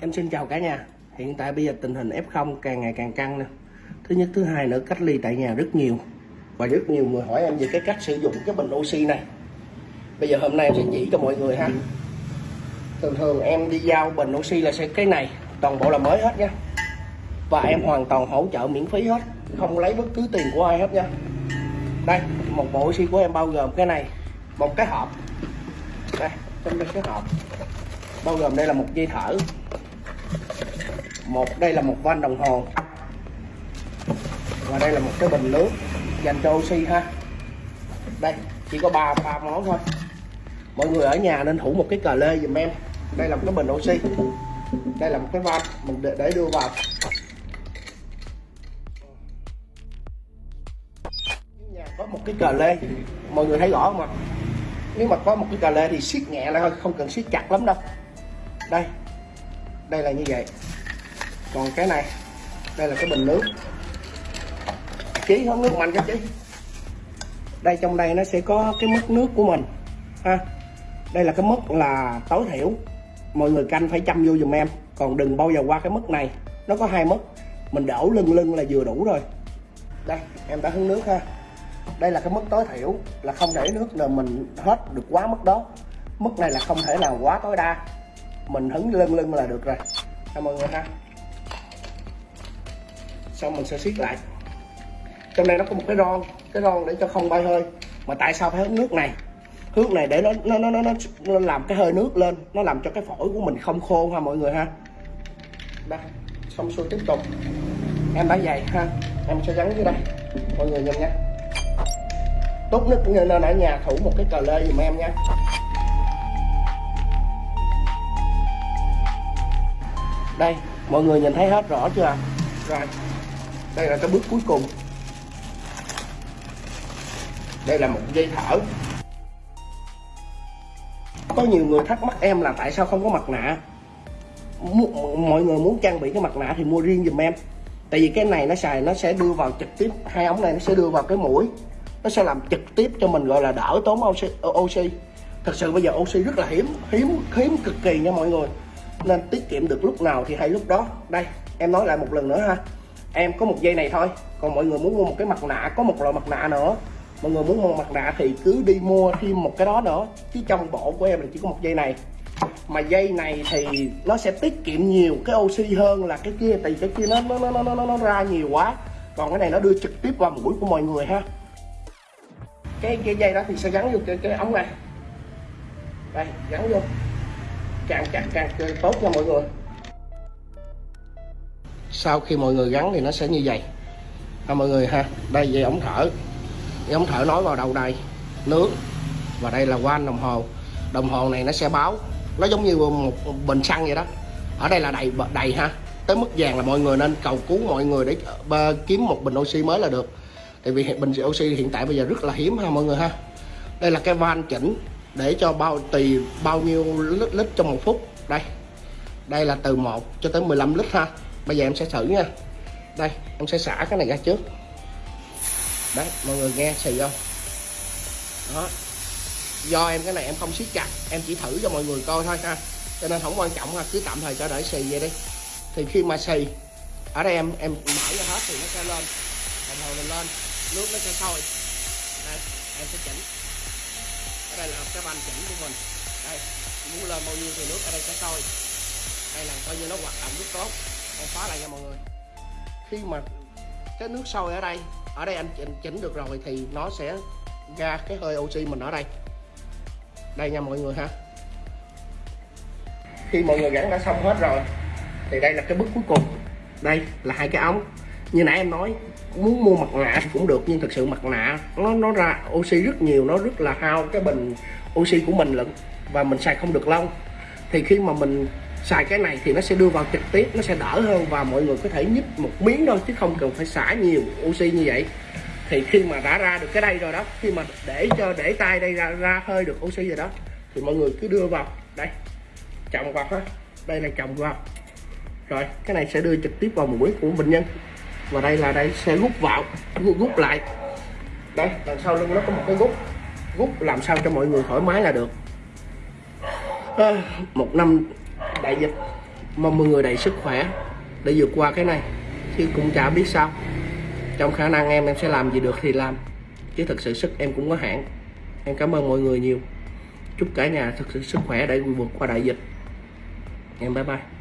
Em xin chào cả nhà. Hiện tại bây giờ tình hình F0 càng ngày càng căng nè. Thứ nhất, thứ hai nữa cách ly tại nhà rất nhiều. Và rất nhiều người hỏi em về cái cách sử dụng cái bình oxy này. Bây giờ hôm nay em sẽ chỉ cho mọi người ha. Thường thường em đi giao bình oxy là sẽ cái này, toàn bộ là mới hết nha. Và em hoàn toàn hỗ trợ miễn phí hết, không lấy bất cứ tiền của ai hết nha. Đây, một bộ oxy của em bao gồm cái này, một cái hộp. Đây, trong đây cái hộp bao gồm đây là một dây thở một đây là một van đồng hồ. Và đây là một cái bình nước dành cho oxy ha. Đây chỉ có ba ba món thôi. Mọi người ở nhà nên thủ một cái cờ lê giùm em. Đây là một cái bình oxy. Đây là một cái van. Mình để, để đưa vào. Nhà có một cái cờ lê. Mọi người thấy rõ không ạ? Nếu mà có một cái cờ lê thì siết nhẹ lại thôi không cần siết chặt lắm đâu. Đây đây là như vậy. Còn cái này, đây là cái bình nước. Chí hớt nước mạnh cho chí. Đây, trong đây nó sẽ có cái mức nước của mình, ha. Đây là cái mức là tối thiểu. Mọi người canh phải chăm vô dùm em. Còn đừng bao giờ qua cái mức này. Nó có hai mức. Mình đổ lưng lưng là vừa đủ rồi. Đây, em đã hứng nước ha. Đây là cái mức tối thiểu là không để nước là mình hết được quá mức đó. Mức này là không thể nào quá tối đa mình hứng lưng lưng là được rồi. Cảm mọi người ha. Xong mình sẽ siết lại. Trong đây nó có một cái ron cái ron để cho không bay hơi. Mà tại sao phải hứng nước này? Nước này để nó nó nó nó nó làm cái hơi nước lên. Nó làm cho cái phổi của mình không khô ha mọi người ha. Đây xong xuôi tiếp tục. Em đã dày ha. Em sẽ gắn dưới đây. Mọi người nhìn nha. Tốt nhất nên ở nhà thủ một cái cờ lê giùm em nha. Đây mọi người nhìn thấy hết rõ chưa rồi đây là cái bước cuối cùng. Đây là một dây thở. Có nhiều người thắc mắc em là tại sao không có mặt nạ? Mọi người muốn trang bị cái mặt nạ thì mua riêng giùm em. Tại vì cái này nó xài nó sẽ đưa vào trực tiếp hai ống này nó sẽ đưa vào cái mũi. Nó sẽ làm trực tiếp cho mình gọi là đỡ tốn oxy, oxy. thật sự bây giờ oxy rất là hiếm hiếm hiếm cực kỳ nha mọi người nên tiết kiệm được lúc nào thì hay lúc đó. Đây em nói lại một lần nữa ha. Em có một dây này thôi. Còn mọi người muốn mua một cái mặt nạ có một loại mặt nạ nữa. Mọi người muốn mua mặt nạ thì cứ đi mua thêm một cái đó nữa. Chứ trong bộ của em là chỉ có một dây này. Mà dây này thì nó sẽ tiết kiệm nhiều cái oxy hơn là cái kia tại cái kia nó nó nó nó nó ra nhiều quá. Còn cái này nó đưa trực tiếp vào mũi của mọi người ha. Cái cái dây đó thì sẽ gắn vô cái, cái ống này. Đây gắn vô càng chặt càng tốt nha mọi người. Sau khi mọi người gắn thì nó sẽ như vậy. Ha mọi người ha, đây dây ống thở. Dây ống thở nối vào đầu đây nước. Và đây là van đồng hồ. Đồng hồ này nó sẽ báo. Nó giống như một bình xăng vậy đó. Ở đây là đầy đầy ha. Tới mức vàng là mọi người nên cầu cứu mọi người để ờ, kiếm một bình oxy mới là được. Tại vì bình oxy hiện tại bây giờ rất là hiếm ha mọi người ha. Đây là cái van chỉnh để cho bao tùy bao nhiêu lít, lít trong một phút. Đây đây là từ 1 cho tới 15 lít ha. Bây giờ em sẽ thử nha. Đây em sẽ xả cái này ra trước. Đấy mọi người nghe xì không? Đó. Do em cái này em không siết chặt em chỉ thử cho mọi người coi thôi ha. Cho nên không quan trọng ha cứ tạm thời cho để xì vậy đi. Thì khi mà xì ở đây em em mở ra hết thì nó sẽ lên. Đồng hồ mình lên nước nó sẽ sôi. Đây em sẽ chỉnh đây là cái van chỉnh của mình. Đây muốn lên bao nhiêu thì nước ở đây sẽ sôi. Đây là coi như nó hoạt động rất tốt. Em khóa lại nha mọi người. Khi mà cái nước sôi ở đây ở đây anh chỉnh, chỉnh được rồi thì nó sẽ ra cái hơi oxy mình ở đây. Đây nha mọi người ha. Khi mọi người gắn đã xong hết rồi thì đây là cái bước cuối cùng. Đây là hai cái ống như nãy em nói, muốn mua mặt nạ thì cũng được, nhưng thực sự mặt nạ nó nó ra oxy rất nhiều, nó rất là hao cái bình oxy của mình lận, và mình xài không được lâu. Thì khi mà mình xài cái này thì nó sẽ đưa vào trực tiếp, nó sẽ đỡ hơn và mọi người có thể nhích một miếng thôi, chứ không cần phải xả nhiều oxy như vậy. Thì khi mà đã ra được cái đây rồi đó, khi mà để cho, để tay đây ra ra hơi được oxy rồi đó, thì mọi người cứ đưa vào. Đây, chồng vào ha. Đây là chồng vào. Rồi, cái này sẽ đưa trực tiếp vào mũi của bệnh nhân và đây là đây sẽ rút vào rút lại. Đây đằng sau lưng nó có một cái rút rút làm sao cho mọi người thoải mái là được. À, một năm đại dịch mong mọi người đầy sức khỏe để vượt qua cái này. Chứ cũng chả biết sao. Trong khả năng em em sẽ làm gì được thì làm. Chứ thực sự sức em cũng có hạn. Em cảm ơn mọi người nhiều. Chúc cả nhà thực sự sức khỏe để vượt qua đại dịch. Em bye bye.